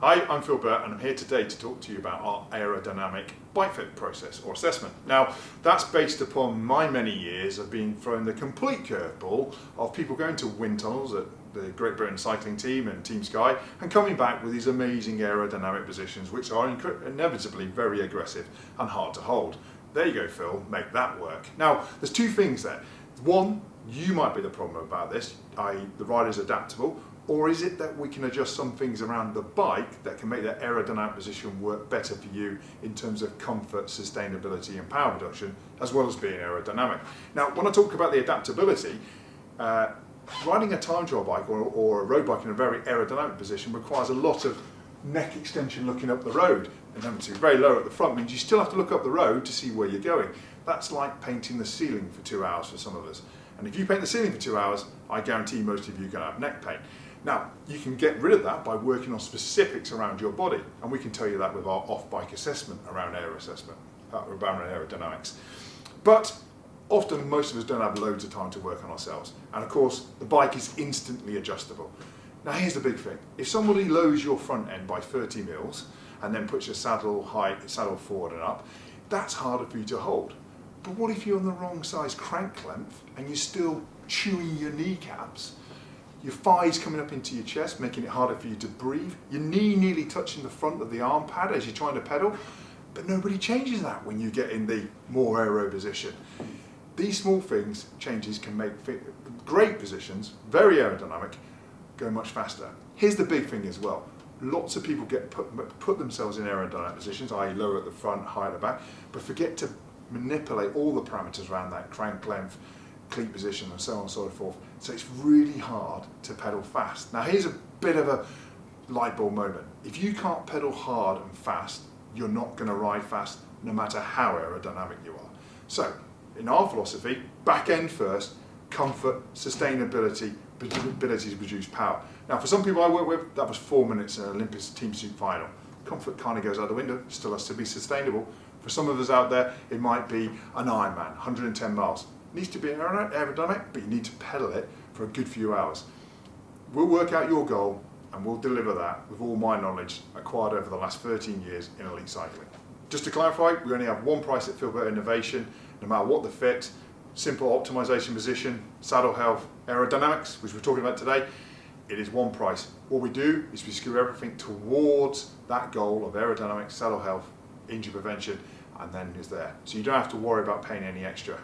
Hi, I'm Phil Burt and I'm here today to talk to you about our aerodynamic bike fit process or assessment. Now, that's based upon my many years of being thrown the complete curveball of people going to wind tunnels at the Great Britain cycling team and Team Sky and coming back with these amazing aerodynamic positions which are inevitably very aggressive and hard to hold. There you go, Phil, make that work. Now, there's two things there. One, you might be the problem about this, i.e. the rider's adaptable, or is it that we can adjust some things around the bike that can make that aerodynamic position work better for you in terms of comfort, sustainability and power production, as well as being aerodynamic? Now, when I talk about the adaptability, uh, riding a time trial bike or, or a road bike in a very aerodynamic position requires a lot of neck extension looking up the road. And then to very low at the front means you still have to look up the road to see where you're going. That's like painting the ceiling for two hours for some of us. And if you paint the ceiling for two hours, I guarantee most of you are going to have neck pain. Now, you can get rid of that by working on specifics around your body, and we can tell you that with our off-bike assessment around air assessment, uh, around aerodynamics. But often most of us don't have loads of time to work on ourselves. And of course, the bike is instantly adjustable. Now here's the big thing. If somebody lowers your front end by 30 mils and then puts your saddle height, saddle forward and up, that's harder for you to hold. But what if you're on the wrong size crank length and you're still chewing your kneecaps your thighs coming up into your chest, making it harder for you to breathe, your knee nearly touching the front of the arm pad as you're trying to pedal, but nobody changes that when you get in the more aero position. These small things, changes can make great positions, very aerodynamic, go much faster. Here's the big thing as well. Lots of people get put, put themselves in aerodynamic positions, i.e. lower at the front, higher at the back, but forget to manipulate all the parameters around that crank length, cleat position and so on and so forth. So it's really hard to pedal fast. Now here's a bit of a light bulb moment. If you can't pedal hard and fast, you're not going to ride fast no matter how aerodynamic you are. So in our philosophy, back end first, comfort, sustainability, ability to produce power. Now for some people I work with, that was four minutes in an Olympic team pursuit final. Comfort kind of goes out the window, still has to be sustainable. For some of us out there, it might be an Ironman, 110 miles needs to be aerodynamic, but you need to pedal it for a good few hours. We'll work out your goal and we'll deliver that with all my knowledge acquired over the last 13 years in elite cycling. Just to clarify, we only have one price at Phil Burt Innovation, no matter what the fit, simple optimization position, saddle health, aerodynamics, which we're talking about today, it is one price. What we do is we skew everything towards that goal of aerodynamics, saddle health, injury prevention, and then is there. So you don't have to worry about paying any extra